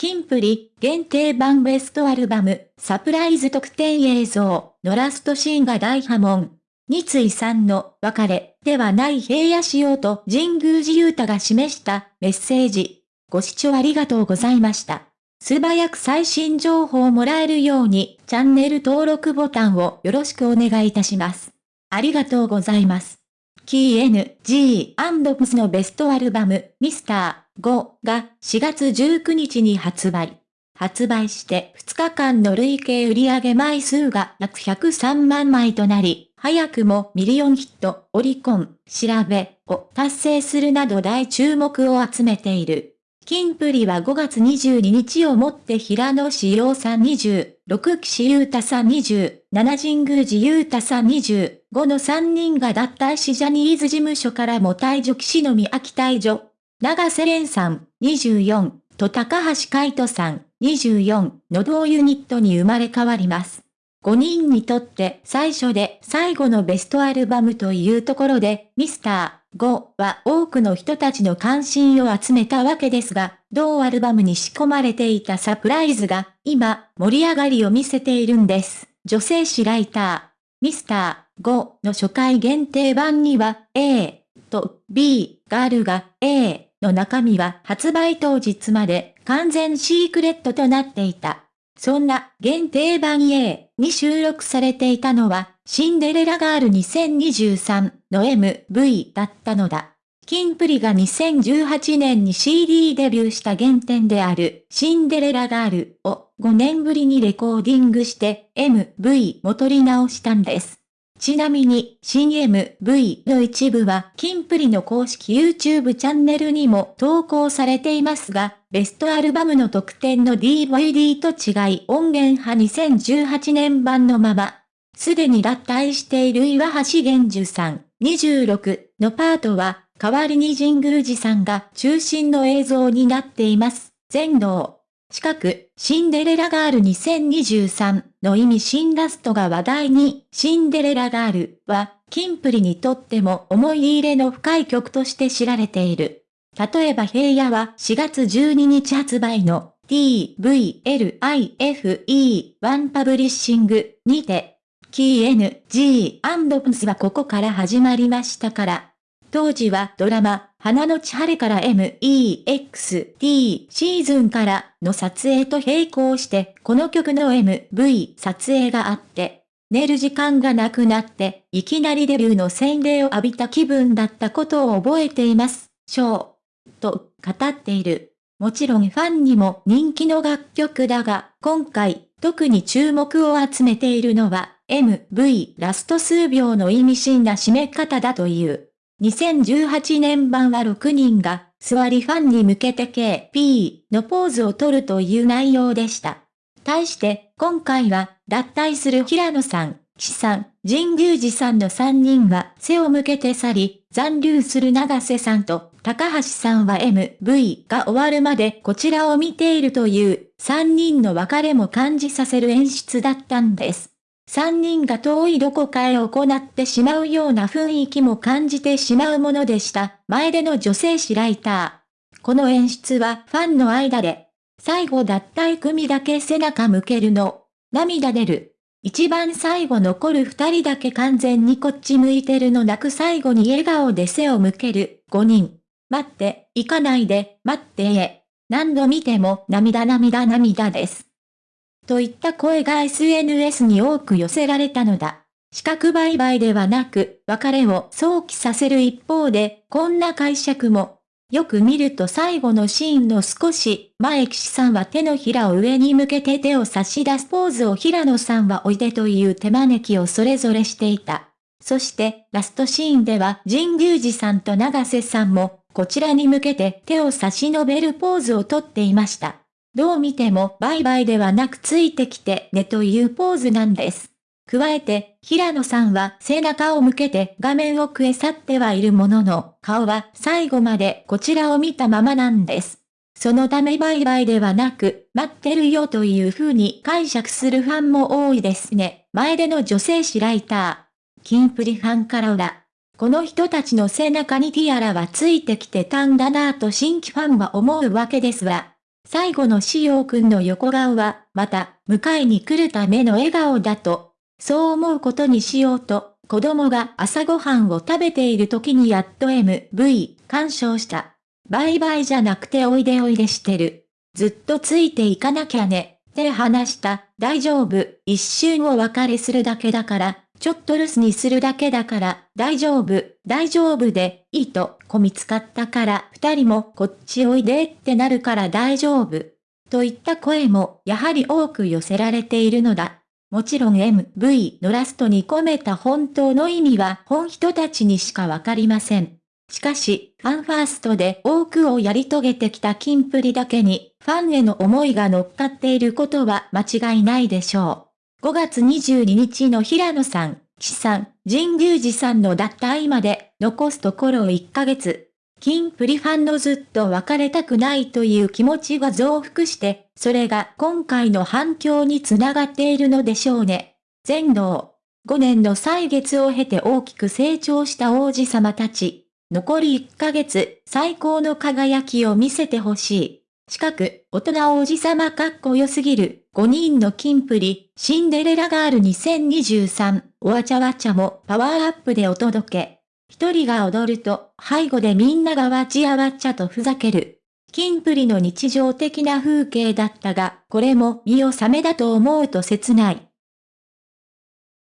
キンプリ限定版ベストアルバムサプライズ特典映像のラストシーンが大波紋。三井さんの別れではない平野仕様と神宮寺勇太が示したメッセージ。ご視聴ありがとうございました。素早く最新情報をもらえるようにチャンネル登録ボタンをよろしくお願いいたします。ありがとうございます。キー NG&PS のベストアルバム、ミスター5が4月19日に発売。発売して2日間の累計売上枚数が約103万枚となり、早くもミリオンヒット、オリコン、調べを達成するなど大注目を集めている。キンプリは5月22日をもって平野志陽さん20、6岸優太さん20、7神宮寺優太さん20 25の3人が脱退しジャニーズ事務所からも退場岸の宮城退場。長瀬廉さん24と高橋海人さん24の同ユニットに生まれ変わります。5人にとって最初で最後のベストアルバムというところで、ミスター5は多くの人たちの関心を集めたわけですが、同アルバムに仕込まれていたサプライズが今盛り上がりを見せているんです。女性誌ライター、ミスター5の初回限定版には A と B があるが A の中身は発売当日まで完全シークレットとなっていた。そんな限定版 A に収録されていたのは、シンデレラガール2023の MV だったのだ。キンプリが2018年に CD デビューした原点であるシンデレラガールを5年ぶりにレコーディングして MV も取り直したんです。ちなみに、新 MV の一部は、キンプリの公式 YouTube チャンネルにも投稿されていますが、ベストアルバムの特典の DVD と違い音源派2018年版のまま、すでに脱退している岩橋玄樹さん26のパートは、代わりに神宮寺さんが中心の映像になっています。全能。近く、シンデレラガール2023の意味新ラストが話題に、シンデレラガールは、キンプリにとっても思い入れの深い曲として知られている。例えば平野は4月12日発売の TVLIFE1 パブリッシングにて、キー N.G.&Ps はここから始まりましたから。当時はドラマ、花の千晴から MEXT シーズンからの撮影と並行してこの曲の MV 撮影があって、寝る時間がなくなっていきなりデビューの洗礼を浴びた気分だったことを覚えています。ショー。と語っている。もちろんファンにも人気の楽曲だが、今回特に注目を集めているのは MV ラスト数秒の意味深な締め方だという。2018年版は6人が、座りファンに向けて KP のポーズを取るという内容でした。対して、今回は、脱退する平野さん、岸さん、神宮寺さんの3人は背を向けて去り、残留する長瀬さんと高橋さんは MV が終わるまでこちらを見ているという3人の別れも感じさせる演出だったんです。三人が遠いどこかへ行ってしまうような雰囲気も感じてしまうものでした。前での女性誌ライター。この演出はファンの間で、最後脱退組だけ背中向けるの。涙出る。一番最後残る二人だけ完全にこっち向いてるのなく最後に笑顔で背を向ける。五人。待って、行かないで、待ってえ。何度見ても涙涙涙です。といった声が SNS に多く寄せられたのだ。資格売買ではなく、別れを想起させる一方で、こんな解釈も。よく見ると最後のシーンの少し前岸さんは手のひらを上に向けて手を差し出すポーズを平野さんはおいでという手招きをそれぞれしていた。そしてラストシーンでは神宮寺さんと長瀬さんもこちらに向けて手を差し伸べるポーズをとっていました。どう見てもバイバイではなくついてきてねというポーズなんです。加えて、平野さんは背中を向けて画面奥へ去ってはいるものの、顔は最後までこちらを見たままなんです。そのためバイバイではなく、待ってるよという風に解釈するファンも多いですね。前での女性誌ライター。キンプリファンから裏。この人たちの背中にティアラはついてきてたんだなぁと新規ファンは思うわけですわ。最後のしおくんの横顔は、また、迎えに来るための笑顔だと。そう思うことにしようと、子供が朝ごはんを食べている時にやっと MV、干渉した。バイバイじゃなくておいでおいでしてる。ずっとついていかなきゃね。って話した。大丈夫。一瞬お別れするだけだから、ちょっと留守にするだけだから、大丈夫、大丈夫で、いいと、こみつかったから、二人もこっちおいでってなるから大丈夫。といった声も、やはり多く寄せられているのだ。もちろん MV のラストに込めた本当の意味は本人たちにしかわかりません。しかし、ファンファーストで多くをやり遂げてきたキンプリだけに、ファンへの思いが乗っかっていることは間違いないでしょう。5月22日の平野さん、岸さん、神宮寺さんの脱退まで、残すところ1ヶ月。キンプリファンのずっと別れたくないという気持ちが増幅して、それが今回の反響につながっているのでしょうね。全能。5年の歳月を経て大きく成長した王子様たち。残り1ヶ月、最高の輝きを見せてほしい。近く、大人王子様かっこよすぎる、5人の金プリ、シンデレラガール2023、おわちゃわちゃもパワーアップでお届け。一人が踊ると、背後でみんながわちやわっちゃとふざける。金プリの日常的な風景だったが、これも身を覚めだと思うと切ない。